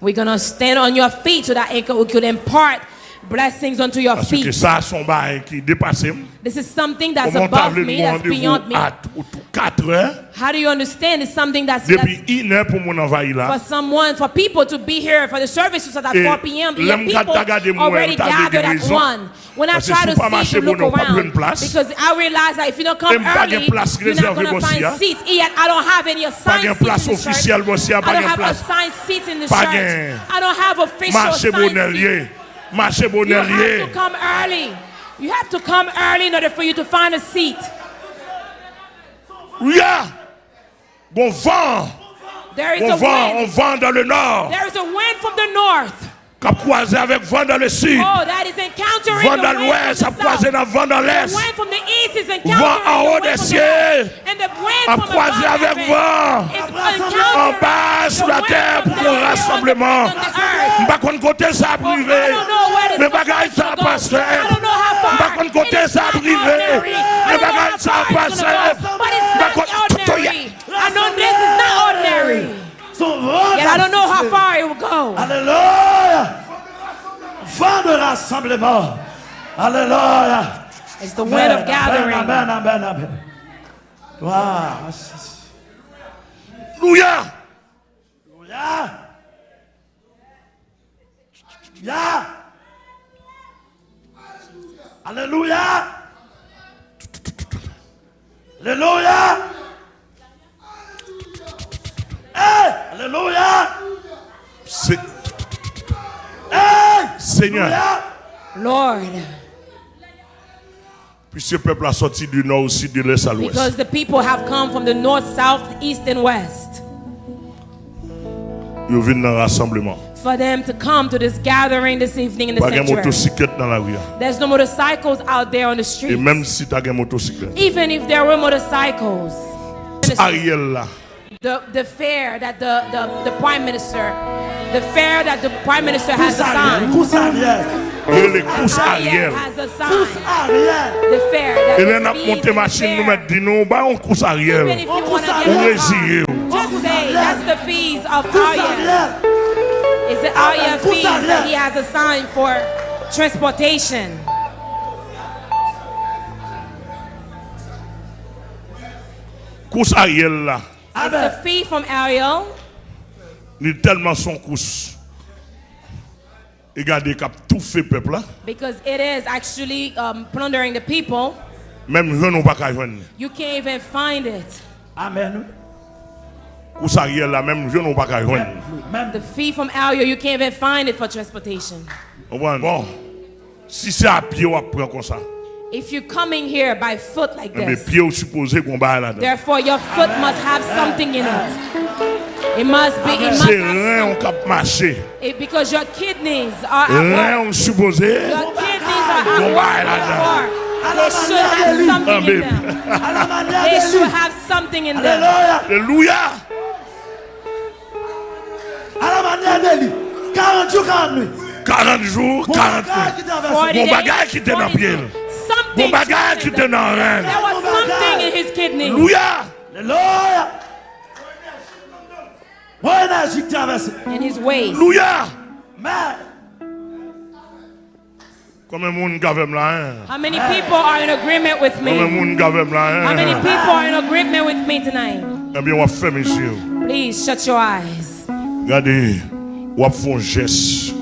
We're going to stand on your feet so that it could impart blessings unto your Parce que feet. ça, son bail qui dépasse. This is something that's Comment above me, that's beyond me? à 4 heures? How do you understand? It's something that's, depuis that's une heure pour mon envahir là. for someone, for people to be here for the service was at Et 4 p.m. Yet l'homme qui a people regardé moi, already gathered at. 1. When I try to see to look around, because I realize that if you don't come early, place you're not going to find seats. Yet I don't have any assigned seats in the church. I don't have assigned seats in the church. I don't have official assigned seats. Marché You have to come early. You have to come early in order for you to find a seat. Oui. Bon vent. There is On a vent, on vent dans le nord. There is a wind from the north. Cap croisé avec vent dans le sud. Oh, Vent dans l'ouest, the croisé dans vent dans l'est. Vent en haut des cieux. A croisé avec vent. En bas sur la terre pour un rassemblement. the earth. M'pas contre côté ça Oh, privé. Mais is bagaille ça going rassemblement. Alléluia. It's the wind of gathering. Amen, amen, amen. Wow. Alléluia. Alléluia. Alléluia. Hey, Alléluia. C'est- Hey, Seigneur, Alléluia. Lord, puisque le peuple a sorti du nord aussi, de l'est à l'ouest. because the people have come from the north, south, east, and west. Ils viennent dans le rassemblement. For them to come to this gathering this evening in the Pas sanctuary. motocyclette dans la rue. There's no motorcycles out there on the Et street. même si tu une motocyclette. Even if there were motorcycles, Ariel là. the, the fare that the, the, the prime minister, the fare that the prime minister has assigned, Arrière. Et les courses arrière. the fare that Et là, on a monté machine, nous mettons, dis nous, bah, on course Even Ariel. if you want to On get On a résille. car, just say that's the fees of arrière. It's the Pousse fees that arrière. he has assigned for transportation? Course Ariel là. It's the fee from Ariel? Ni tellement son course. Et regardez, cap tout fait peuple là. Because it is actually um, plundering the people. Même je n'ai pas qu'à joindre. You can't even find it. Amen. Course Ariel là, même je n'ai pas qu'à joindre. The fee from Ariel, you can't even find it for transportation. Vous? Bon. Si c'est à pied, on prend comme ça. If you're coming here by foot like Mais this, pied, supposé qu'on là-dedans. therefore your foot must have something in it. It must be, it must C'est on cap marcher. it, because your kidneys are work. on supposé. Your kidneys are at Bon, là-dedans. therefore They should have something in them. They de should have something in them. Alléluia. À la manière de lui. 40 jours, 40 nuits. 40 jours, Mon 40 bagage nuits. days, bagage qui était dans 40 pied. Something bagage qui était dans rein. There was something in his kidney. Alléluia. Alléluia. In his ways. How many people are in agreement with me? How many people are in agreement with me tonight? Please shut your eyes.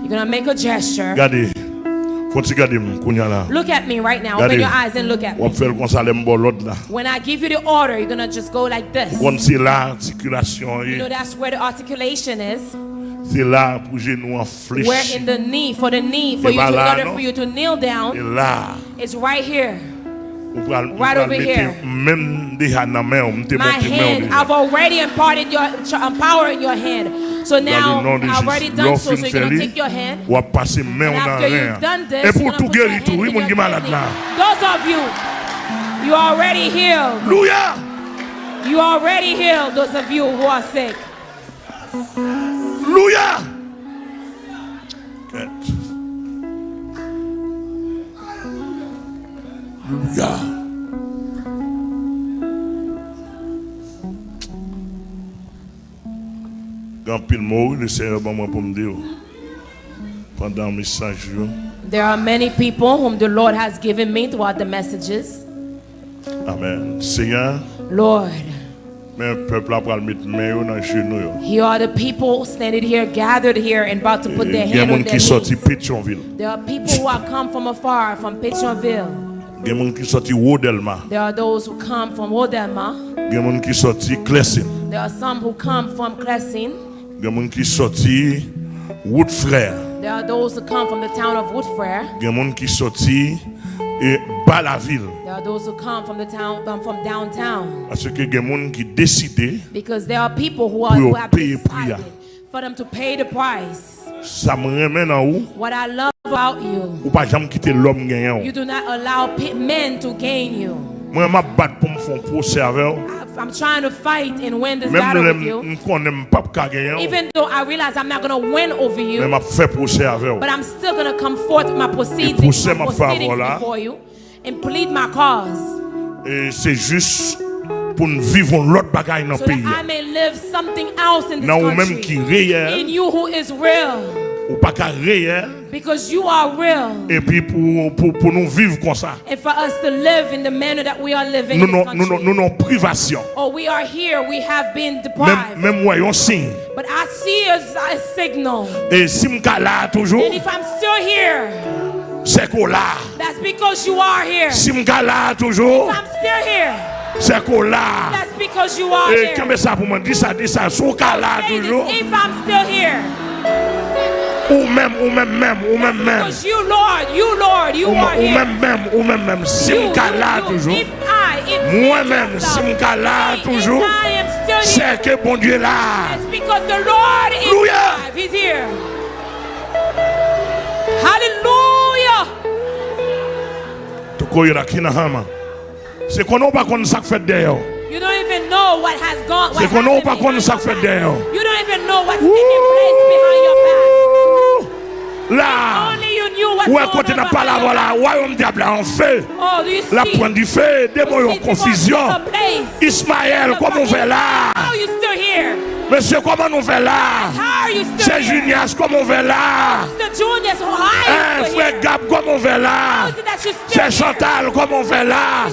You're gonna make a gesture. Look at me right now. Open your eyes and look at me. faire comme ça, les mbons l'autre là. When I give you the order, you're gonna just go like this. Comme c'est l'articulation, You know that's where the articulation is. c'est là pour genou en flèche. Where in the knee, for the knee, for you to, order for you to kneel down, it's right here. on va on Right over here. même déjà dans la main, on te My hand, I've already imparted your power in your hand. So now, I've already done so, so you can take your hand. and after you've done this, you're guérir, tout, oui, mon malade. Those of you, you are already healed. Hallelujah! You are already healed, those of you who are sick. Hallelujah! Hallelujah! There are many people whom the Lord has given me throughout the messages. Amen. Seigneur. Lord. Here are the people standing here, gathered here, and about to put their hands on their knees. There are people who have come from afar, from Pétionville. There are those who come from Wodelma. There are some who come from Klesin. Il y a des gens qui sortent Woodfrère. There are those who come from the town of Woodfrere. Il y a des gens qui sortent et Balaville. There are those who come from the town um, from downtown. Parce que il y a des gens qui décident, Because there are people who, are, who have decided for them to pay the price. ça me remet dans où, What I love about you, ou pas jamais quitter l'homme gagnant. you do not allow men to gain you. Moi, je battre pour me faire un procès avec I'm trying to fight and win this Même battle with si you. Even though I realize I'm not going to win over you, but I'm still going to come forth with my proceedings, my ma proceedings before you and plead my cause. Et c'est juste pour nous vivre l'autre bagaille dans le pays. I may live something else in this Non, ou même qui country. In réel, you who is real, ou pas qu'à réel, because you are real. et puis pour, pour, pour nous vivre comme ça. And for us to live in the manner that we are living Nous this nous, nous, nous, privation. Oh, we are here. We have been deprived. même moi, un signe. But I see a, a signal. Et si je suis là toujours, And if I'm still here, c'est qu'on là. that's because you are here. Si là toujours, If I'm still here, c'est qu'on là. that's because you are Et here. quand ça pour ça, dis ça, si je suis là toujours, if I'm still here, ou même, ou même, même, ou même, même. because you, Lord, you, Lord, you Ou, are ou même, même, ou même, même. Si je suis toujours, Moi-même, si je suis toujours, c'est que bon Dieu est là. it's because the Lord is Hallelujah. alive. He's here. Hallelujah. Tu connais la kinahama. C'est qu'on n'a pas qu'on ça fait d'ailleurs. You don't even know what has gone. What C'est qu'on n'a pas qu'on ça fait d'ailleurs. You don't even know what's taking place behind your back. Là, où est côté dans palabre là, royaume diable en feu. La pointe du feu, démon en confusion. Ismaël, comment on fait là? Monsieur, comment on fait là? C'est Junias, comment on fait là? Hein, eh, frère Gab, comment on fait là? C'est Chantal, comment on fait là?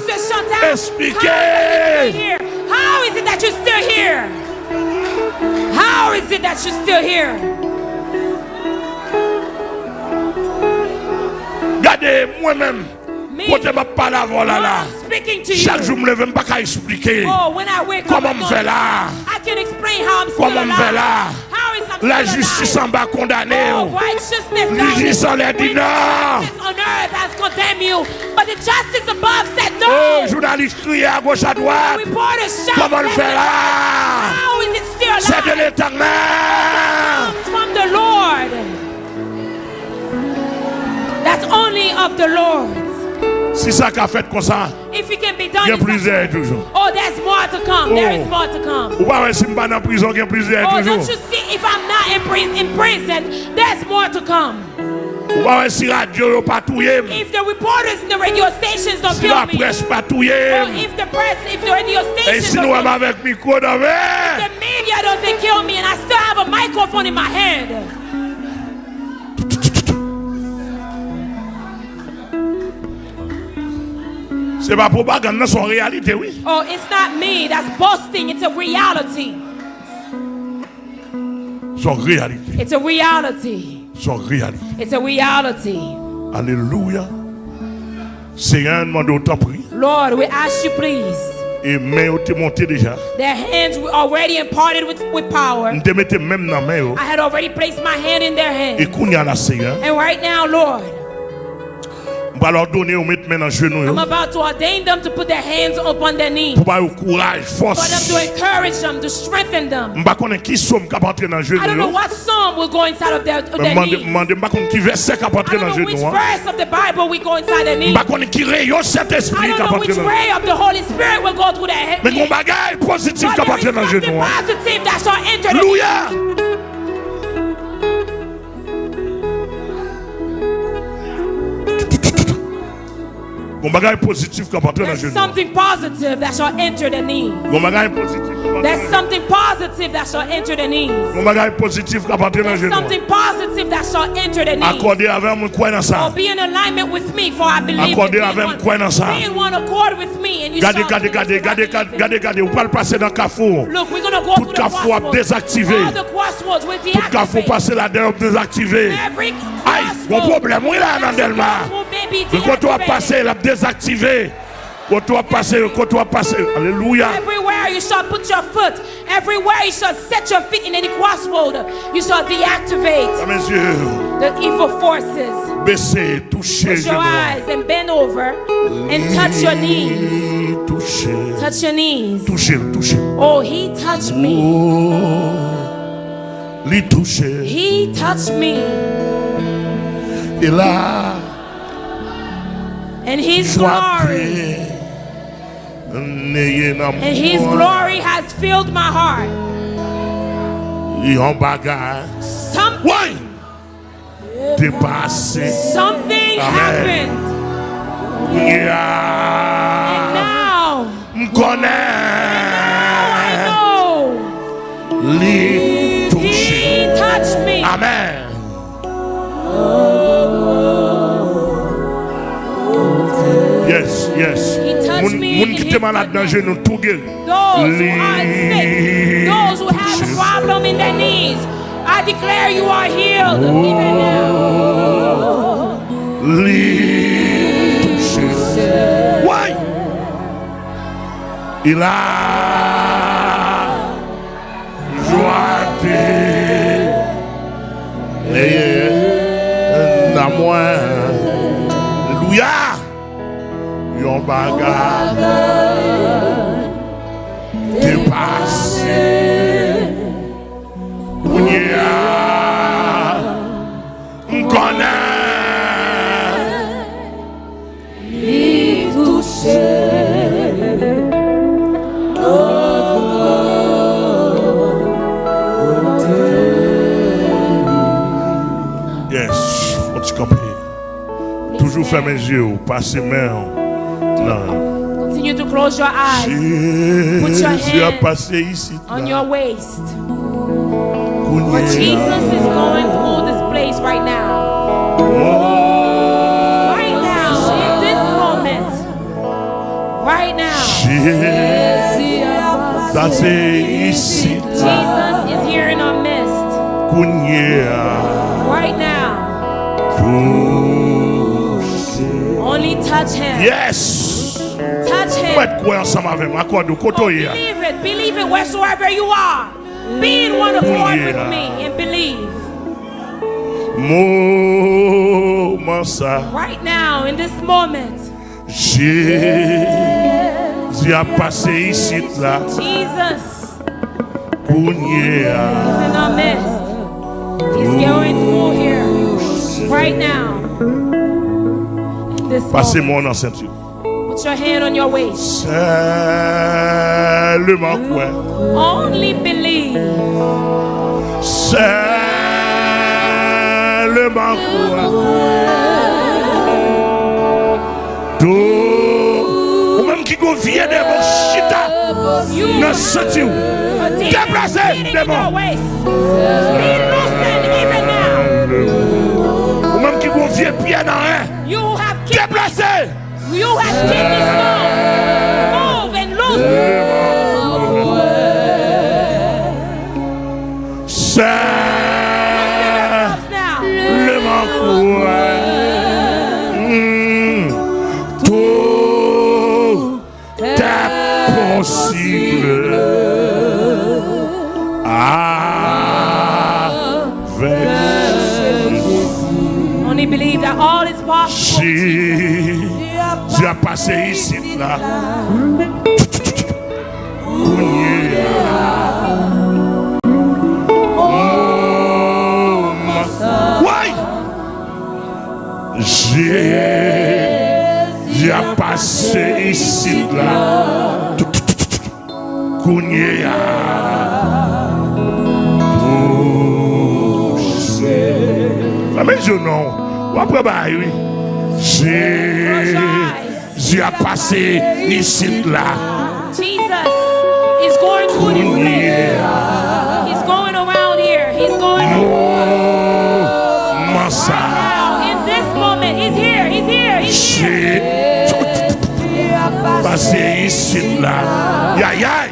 Expliquez! How is it that you're still here? How is it that you're still here? Regardez, moi-même, Me, côté ma avant là, là. Chaque jour, je me lève, pas expliquer. Oh, Comment me fait là? Comment me fait là? La justice en bas condamnée. Oh, down justice en l'air dit non. Oh, journaliste crié à gauche à droite. Comment left fait là? right. How is it still C'est de l'éternel. Of the Lord. Si ça qu'a fait comme ça, If it can be done, il y a plusieurs toujours. oh, there's more to come. There is Oh. more to come. Ou pas, si pas en prison, il y a plusieurs Oh, toujours. don't you see? If I'm not in, pri- in prison, there's more to come. Ou pas, si radio pas touillé. If the reporters in the radio stations don't Si kill me, presse pas or oh, if the press, if the radio Et stations si nous kill sommes me, avec micro dans le the media doesn't kill me, and I still have a microphone in my hand. C'est pas propagande, c'est en réalité, oui. Oh, it's not me that's boasting. It's a reality. C'est en réalité. It's a reality. C'est en réalité. It's a reality. Alléluia. Seigneur, demande autant pris. Lord, we ask you, please. Et main au te monté déjà. Their hands were already imparted with, with power. Te même dans main. oh. I had already placed my hand in their Et y a la Seigneur. And right now, Lord, On va leur donner ou mettre dans. I'm about to ordain them to put their hands upon their knees. Pour avoir courage, For them force. to encourage them, to strengthen them. Qui somme qui entrer dans le genou. I don't know what psalm will go inside of their, their ne knees. qui verset qui a I dans don't know which hein. verse of the Bible will go inside their knees. qui rayon cet I esprit don't qui a know entré which dans le ray of the Holy Spirit will go through their head. Mais mon bagage positif qui dans le something genou. hein. positive that shall enter There's something positive that shall enter the knee. Un bagage positif qui va entrer There's something positive that shall enter the knees. There's something positive that shall enter the knees. Moi, ça? Oh, be in alignment with me, for I believe Accordé avec in quoi dans ça? one, be in one accord with me, and you Gardez, gardez, gardez, gardez, gardez, gardez. Vous pouvez passer dans le carrefour. Look, we're gonna go Tout carrefour désactivé. Tout carrefour passer là-dedans désactivé. Aïe, mon problème, oui là, dans Delma. Crossroad may be Le vas deactivated. passer, la désactivé. Tu vas passer, quand tu vas passer. Alléluia. Everywhere you shall put your foot, everywhere you shall set your feet in any crossroad, you shall deactivate Mes yeux, the evil forces. baissez, touchez, Close your eyes and bend over and touch your knees. Touchez, Touch your knees. touchez, touchez. Oh, he touched me. Oh, les toucher. He touched me. Et là, and His glory. And His glory has filled my heart. Something, something happened. And now, and now I know. He touched me. Amen. Oh. Yes, yes. He touched Moun, in his te malade dans genou, tout guéri. Those who are sick, those who have a problem in their knees, I declare you are healed even now. Les toucher. Ouais. pombaga te pase unia. Nkona Yes, on te. Toujours fermer les yeux, passer main. Non. Continue to close your eyes Put your Jésus a hands passé ici. on your waist. For Jesus is going through this place right now. Right now, in this moment. Right now. Jésus a passé ici. Jesus is here in our midst. Right now. Only touch him. Yes. Touch him. va être quoi ensemble avec moi? Accorde, koto oh, hier. Believe it. Believe it wheresoever you are. Be in one accord with me and believe. Right now, in this moment, Jésus a passé ici là. Jesus is in our midst. He's going through here. Right now. Passez-moi moment. dans ceinture. Put your hand on your waist. Seulement quoi? Only believe. Seulement quoi? Tout. Ou même qui go vieux de mon chita. Are deep Déplacez, in démon. You have kidney believe that all is possible. A passé ici là. A passé ici là. Kounia. Même je non. Ou après bah oui. Close your eyes. Jésus a passé ici là. Jesus is going through this place. He's going around here. He's going Comment ça? now. In this moment, he's here. He's here. He's here. Passé ici là. Ya ya.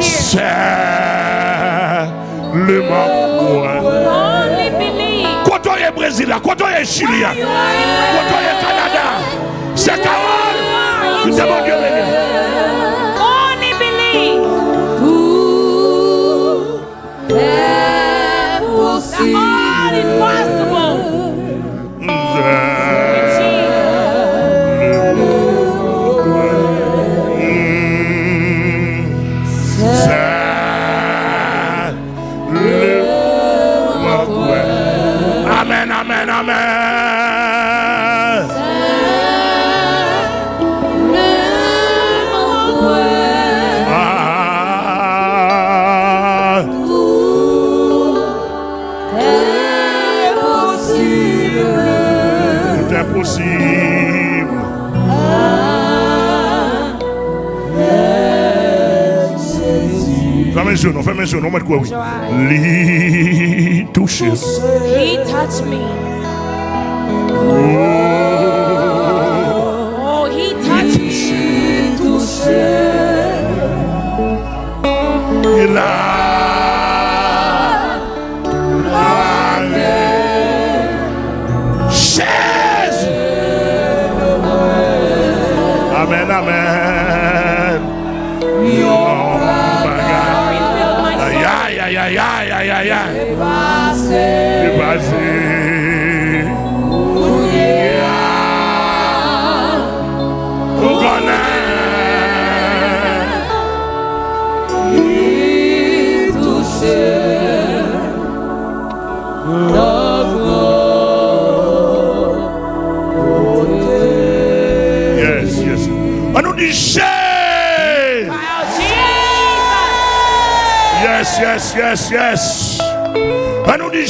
C'est le moment. Only believe. Kotoye Brésil, là, kotoye Chili, là, You are in kotoye Canada. C'est Carole. Tu t'es mention, no matter. He touches. He touched me. Yes, yes. On nous dit.